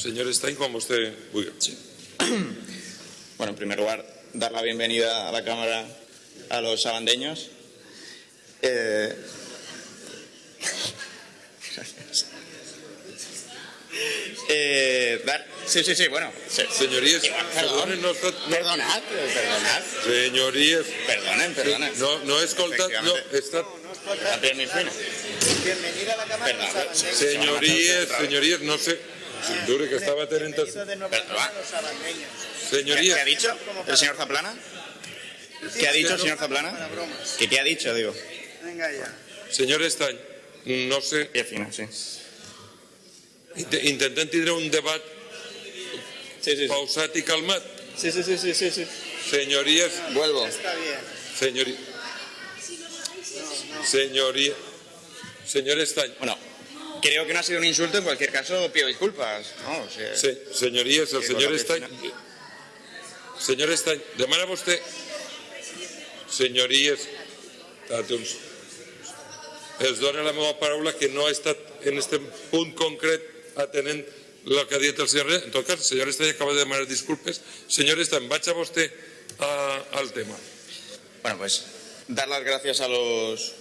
Señor Stein, como usted vulga. Bueno, en primer lugar, dar la bienvenida a la Cámara a los sabandeños. Eh, eh, dar- sí, sí, sí, bueno. sí. Señorías, Perdón. perdonen, no, está- Perdonad, perdonad. señorías, Perdonen, perdonen. no, no escoltat, no, está, Pierre Milfina. Bienvenida a la Cámara Perdón. Señorías, señorías, no sé, dure que estaba teniendo, Bienvenido de nuevo a los sabandeños. ¿Qué, señorías, ha dicho el señor Zaplana? ¿Qué ha dicho el señor Zaplana? ¿Qué, qué ha dicho, digo? Venga ya. señor Stein, no sé, Pierre Fina, sí. int- intentem tindre un debat Sí, sí, sí. pausat i calmat. Sí, sí, sí, sí, sí, sí. Señorías, Vuelvo. Está bien. señorías, señorías, señor Stein, Bueno, creo que no ha sido un insulto, en cualquier caso pido disculpas. No, o sea, Se, señories, el Sí, senyor cosa Estany... que Senyor Estany, demana vostè... Senyories, tàtums, es dona la meva paraula que no ha estat en este punt concret atenent el que ha dit el senyor... En tot cas, el senyor Estany acaba de demanar disculpes. Senyor Estany, vaig a vostè a, al tema. Bueno, pues dar las gracias a los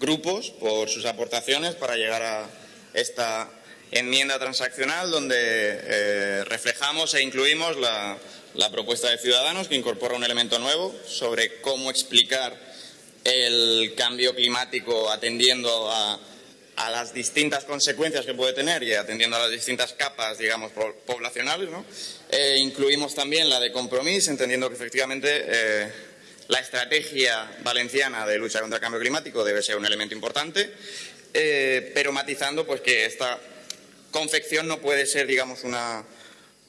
grupos por sus aportaciones para llegar a esta enmienda transaccional donde eh, reflejamos e incluimos la, propuesta de Ciudadanos que incorpora un elemento nuevo sobre cómo explicar el cambio climático atendiendo a, las distintas consecuencias que puede tener y atendiendo a las distintas capas, digamos, po- poblacionales. Eh, incluimos también la de compromiso, entendiendo que efectivamente eh, la estrategia valenciana de lucha contra el cambio climático debe ser un elemento importante, eh, pero matizando pues, que esta confección no puede ser, digamos, una,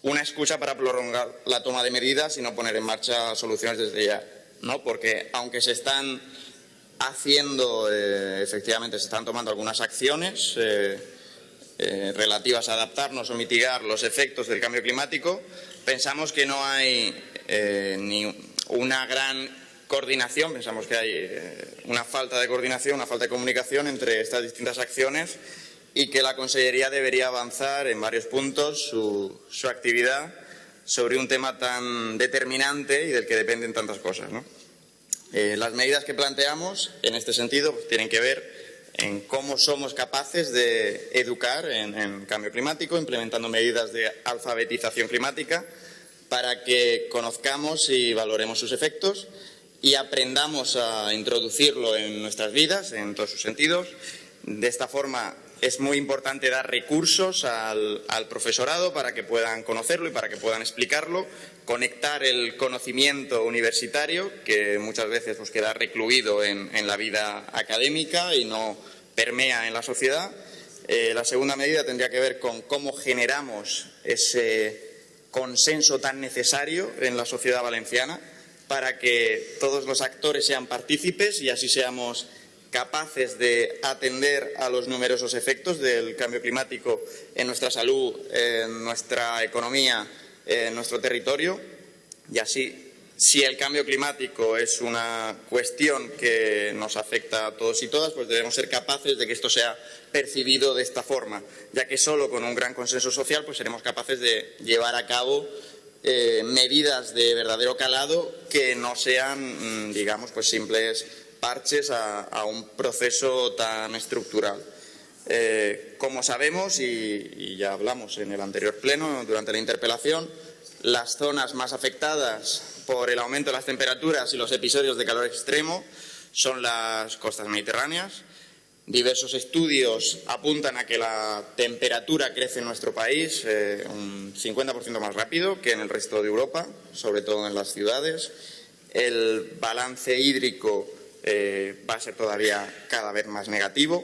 una excusa para prolongar la toma de medidas y no poner en marcha soluciones desde ya. ¿no? Porque aunque se están haciendo, eh, efectivamente, se están tomando algunas acciones eh, relativas a adaptarnos o mitigar los efectos del cambio climático, pensamos que no hay ni una gran coordinación, pensamos que hay eh, una falta de coordinación, una falta de comunicación entre estas distintas acciones y que la Consellería debería avanzar en varios puntos su, actividad sobre un tema tan determinante y del que dependen tantas cosas. Eh, las medidas que planteamos en este sentido pues, tienen que ver en cómo somos capaces de educar en cambio climático, implementando medidas de alfabetización climática para que conozcamos y valoremos sus efectos y aprendamos a introducirlo en nuestras vidas, en todos sus sentidos. De esta forma es muy importante dar recursos al, profesorado para que puedan conocerlo y para que puedan explicarlo, conectar el conocimiento universitario, que muchas veces pues, queda recluido en, en la vida académica y no permea en la sociedad. Eh, la segunda medida tendría que ver con cómo generamos ese consenso tan necesario en la sociedad valenciana para que todos los actores sean partícipes y así seamos capaces de atender a los numerosos efectos del cambio climático en nuestra salud, en nuestra economía, en nuestro territorio. Y así, si el cambio climático es una cuestión que nos afecta a todos y todas, pues debemos ser capaces de que esto sea percibido de esta forma, ya que solo con un gran consenso social pues seremos capaces de llevar a cabo eh, medidas de verdadero calado que no sean, mm, digamos, pues simples parches a, un proceso tan estructural. Eh, como sabemos, y ya hablamos en el anterior pleno, durante la interpelación, las zonas más afectadas por el aumento de las temperaturas y los episodios de calor extremo son las costas mediterráneas. Diversos estudios apuntan a que la temperatura crece en nuestro país eh, un 50% más rápido que en el resto de Europa, sobre todo en las ciudades. El balance hídrico eh, va a ser todavía cada vez más negativo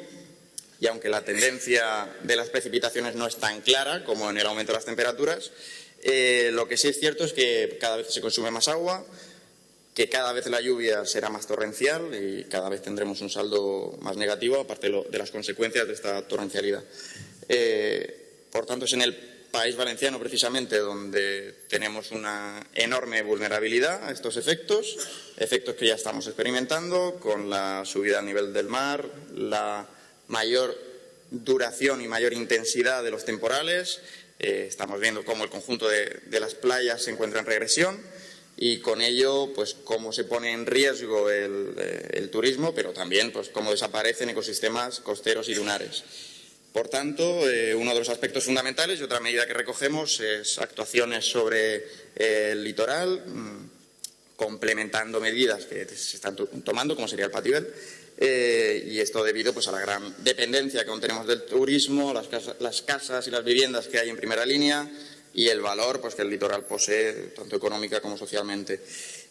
y aunque la tendencia de las precipitaciones no es tan clara como en el aumento de las temperaturas, eh, lo que sí es cierto es que cada vez se consume más agua, que cada vez la lluvia será más torrencial y cada vez tendremos un saldo más negativo, aparte de, las consecuencias de esta torrencialidad. Eh, por tanto, es en el país valenciano precisamente donde tenemos una enorme vulnerabilidad a estos efectos, efectos que ya estamos experimentando con la subida al nivel del mar, la mayor duración y mayor intensidad de los temporales, Eh, estamos viendo cómo el conjunto de las playas se encuentra en regresión y con ello, pues cómo se pone en riesgo el, eh, el turismo, pero también pues cómo desaparecen ecosistemas costeros y lunares. Por tanto, eh, uno de los aspectos fundamentales y otra medida que recogemos es actuaciones sobre eh, el litoral, mm, complementando medidas que se están to- tomando, como sería el pativel, eh, y esto debido pues, a la gran dependencia que aún tenemos del turismo, las casas y las viviendas que hay en primera línea y el valor pues, que el litoral posee, tanto económica como socialmente.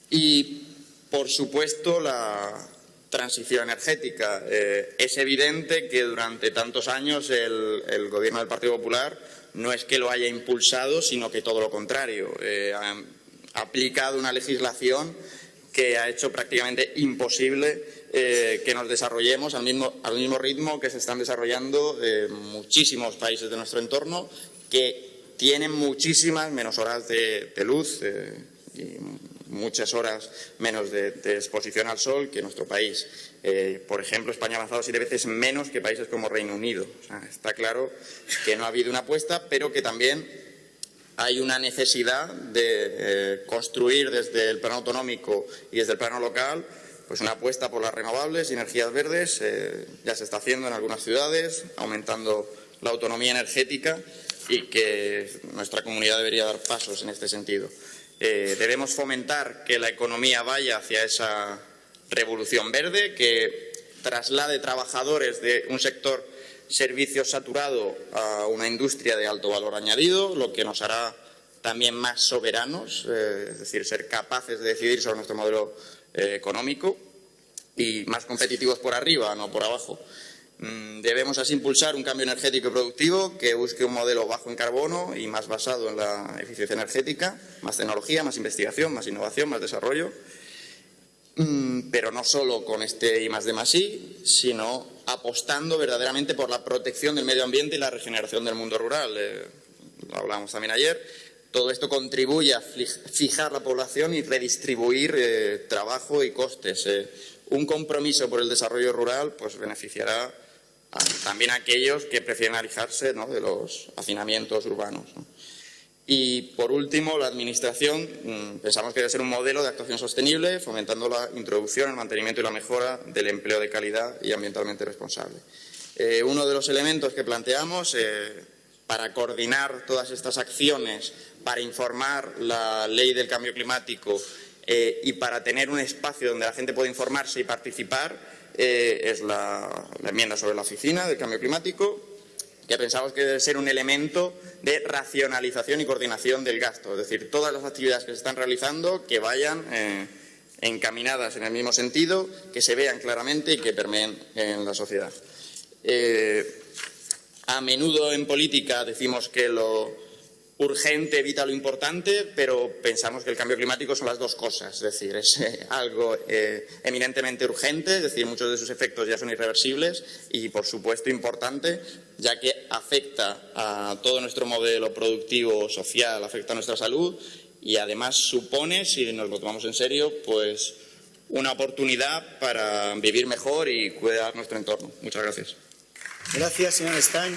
Y, por supuesto, la transición energética. Eh, es evidente que durante tantos años el, Gobierno del Partido Popular no es que lo haya impulsado, sino que todo lo contrario. Eh, ha, ha aplicado una legislación que ha hecho prácticamente imposible eh, que nos desarrollemos al mismo, al mismo ritmo que se están desarrollando eh, muchísimos países de nuestro entorno que tienen muchísimas menos horas de, luz eh, y muchas horas menos de, exposición al sol que nuestro país. Eh, por ejemplo, España ha avanzado siete veces menos que países como Reino Unido. Está claro que no ha habido una apuesta, pero que también hay una necesidad de eh, construir desde el plano autonómico y desde el plano local pues una apuesta por las renovables y energías verdes. ya se está haciendo en algunas ciudades, aumentando la autonomía energética y que nuestra comunidad debería dar pasos en este sentido. Eh, debemos fomentar que la economía vaya hacia esa revolución verde, que traslade trabajadores de un sector servicios saturado a una industria de alto valor añadido, lo que nos hará también más soberanos, eh, es decir, ser capaces de decidir sobre nuestro modelo eh, económico y más competitivos por arriba, no por abajo. Mm, Debemos así impulsar un cambio energético y productivo que busque un modelo bajo en carbono y más basado en la eficiencia energética, más tecnología, más investigación, más innovación, más desarrollo. Mm, Pero no solo con este I más D más I, sino apostando verdaderamente por la protección del medio ambiente y la regeneración del mundo rural. Eh, lo hablábamos también ayer. Todo esto contribuye a fijar la población y redistribuir eh, trabajo y costes. Eh, un compromiso por el desarrollo rural pues beneficiará también aquellos que prefieren alejarse ¿no? de los hacinamientos urbanos. ¿no? Y, por último, la Administración mm, pensamos que debe ser un modelo de actuación sostenible, fomentando la introducción, el mantenimiento y la mejora del empleo de calidad y ambientalmente responsable. Eh, uno de los elementos que planteamos eh, para coordinar todas estas acciones, para informar la ley del cambio climático eh, y para tener un espacio donde la gente pueda informarse y participar, eh, es la, enmienda sobre la oficina del cambio climático que pensamos que debe ser un elemento de racionalización y coordinación del gasto. Es decir, todas las actividades que se están realizando que vayan eh, encaminadas en el mismo sentido, que se vean claramente y que permeen en la sociedad. Eh, a menudo en política decimos que lo urgente evita lo importante, pero pensamos que el cambio climático son las dos cosas. Es decir, es eh, algo eh, eminentemente urgente, es decir, muchos de sus efectos ya son irreversibles y, por supuesto, importante, ya que afecta a todo nuestro modelo productivo, social, afecta a nuestra salud y, además, supone, si nos lo tomamos en serio, pues una oportunidad para vivir mejor y cuidar nuestro entorno. Muchas gracias. Gracias, señor Stein.